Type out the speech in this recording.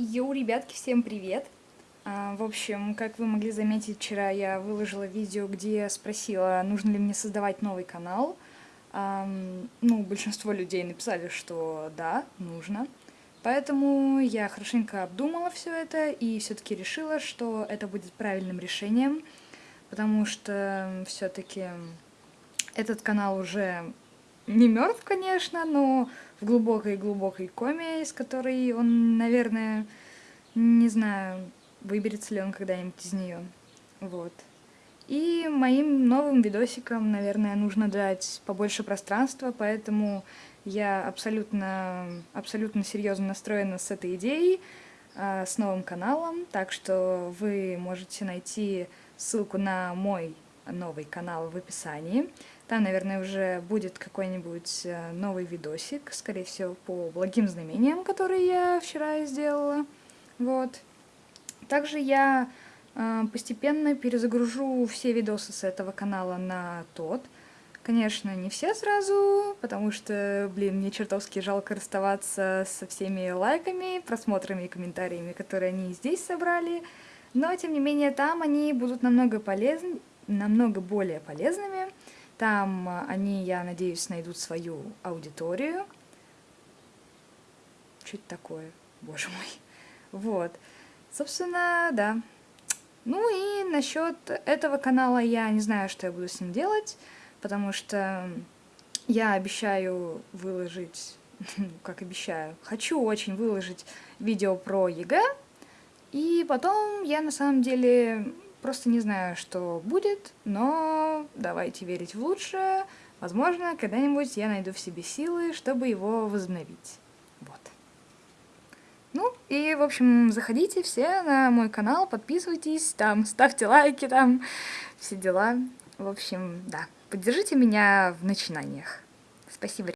Йоу, ребятки, всем привет! А, в общем, как вы могли заметить, вчера я выложила видео, где спросила, нужно ли мне создавать новый канал. Ну, большинство людей написали, что да, нужно. Поэтому я хорошенько обдумала все это и все-таки решила, что это будет правильным решением, потому что все-таки этот канал уже не мертв, конечно, но в глубокой-глубокой коме, из которой он, наверное, не знаю, выберется ли он когда-нибудь из нее. Вот. И моим новым видосикам, наверное, нужно дать побольше пространства, поэтому я абсолютно, абсолютно серьезно настроена с этой идеей, э, с новым каналом, так что вы можете найти ссылку на мой новый канал в описании. Там, наверное, уже будет какой-нибудь э, новый видосик, скорее всего, по благим знамениям, которые я вчера сделала. Вот. Также я э, постепенно перезагружу все видосы с этого канала на тот. Конечно, не все сразу, потому что, блин, мне чертовски жалко расставаться со всеми лайками, просмотрами и комментариями, которые они здесь собрали. Но, тем не менее, там они будут намного полезны, намного более полезными. Там а, они, я надеюсь, найдут свою аудиторию. Это такое? Боже мой. Вот. Собственно, да. Ну и насчет этого канала я не знаю, что я буду с ним делать, потому что я обещаю выложить, ну, как обещаю, хочу очень выложить видео про ЕГЭ, и потом я на самом деле Просто не знаю, что будет, но давайте верить в лучшее. Возможно, когда-нибудь я найду в себе силы, чтобы его возобновить. Вот. Ну, и, в общем, заходите все на мой канал, подписывайтесь, там, ставьте лайки, там, все дела. В общем, да, поддержите меня в начинаниях. Спасибо.